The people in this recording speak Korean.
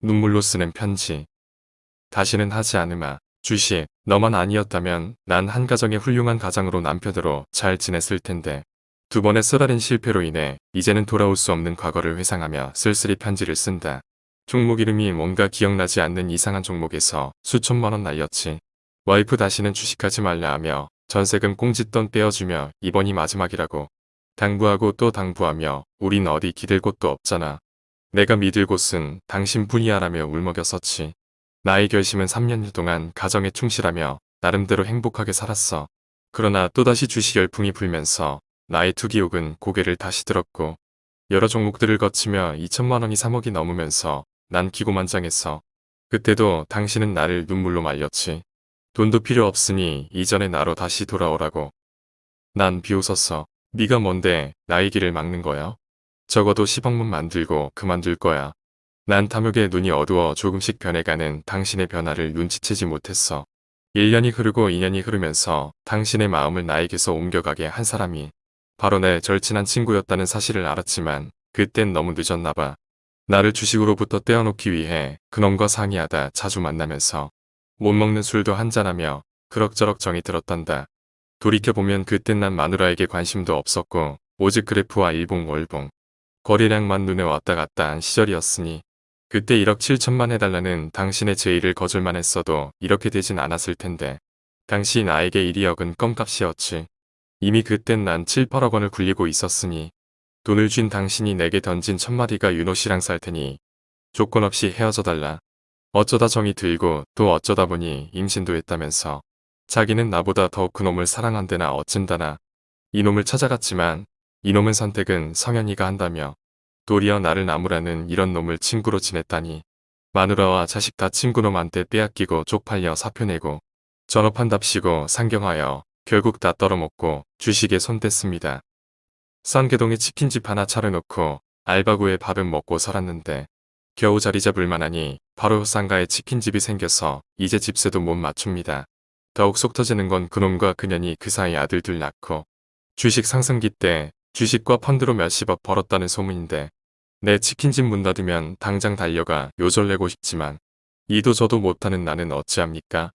눈물로 쓰는 편지. 다시는 하지 않으마. 주식, 너만 아니었다면 난 한 가정의 훌륭한 가장으로 남편으로 잘 지냈을 텐데. 두 번의 쓰라린 실패로 인해 이제는 돌아올 수 없는 과거를 회상하며 쓸쓸히 편지를 쓴다. 종목 이름이 뭔가 기억나지 않는 이상한 종목에서 수천만 원 날렸지. 와이프 다시는 주식하지 말라 하며 전세금 꽁짓돈 떼어주며 이번이 마지막이라고. 당부하고 또 당부하며 우린 어디 기댈 곳도 없잖아. 내가 믿을 곳은 당신뿐이야라며 울먹였었지. 나의 결심은 3년 동안 가정에 충실하며 나름대로 행복하게 살았어. 그러나 또다시 주식 열풍이 불면서 나의 투기욕은 고개를 다시 들었고 여러 종목들을 거치며 2천만 원이 3억이 넘으면서 난 기고만장했어. 그때도 당신은 나를 눈물로 말렸지. 돈도 필요 없으니 이전의 나로 다시 돌아오라고. 난 비웃었어. 네가 뭔데 나의 길을 막는 거야? 적어도 10억만 만들고 그만둘 거야. 난 탐욕에 눈이 어두워 조금씩 변해가는 당신의 변화를 눈치채지 못했어. 1년이 흐르고 2년이 흐르면서 당신의 마음을 나에게서 옮겨가게 한 사람이 바로 내 절친한 친구였다는 사실을 알았지만 그땐 너무 늦었나 봐. 나를 주식으로부터 떼어놓기 위해 그놈과 상의하다 자주 만나면서 못 먹는 술도 한잔하며 그럭저럭 정이 들었단다. 돌이켜보면 그땐 난 마누라에게 관심도 없었고 오직 그래프와 일봉월봉 거래량만 눈에 왔다 갔다 한 시절이었으니 그때 1억 7천만 해달라는 당신의 제의를 거절만 했어도 이렇게 되진 않았을 텐데 당시 나에게 1억은 껌값이었지. 이미 그땐 난 7, 8억 원을 굴리고 있었으니 돈을 준 당신이 내게 던진 첫마디가 윤호 씨랑 살 테니 조건 없이 헤어져 달라. 어쩌다 정이 들고 또 어쩌다 보니 임신도 했다면서 자기는 나보다 더욱 그놈을 사랑한대나 어쩐다나 이놈을 찾아갔지만 이놈의 선택은 성현이가 한다며 도리어 나를 나무라는 이런 놈을 친구로 지냈다니 마누라와 자식 다 친구놈한테 빼앗기고 쪽팔려 사표 내고 전업한답시고 상경하여 결국 다 떨어먹고 주식에 손댔습니다. 썬개동에 치킨집 하나 차려놓고 알바구에 밥은 먹고 살았는데 겨우 자리 잡을 만하니 바로 상가에 치킨집이 생겨서 이제 집세도 못 맞춥니다. 더욱 속 터지는 건 그놈과 그년이 그 사이 아들들 낳고 주식 상승기 때 주식과 펀드로 몇십억 벌었다는 소문인데 내 치킨집 문 닫으면 당장 달려가 요절 내고 싶지만 이도 저도 못하는 나는 어찌합니까?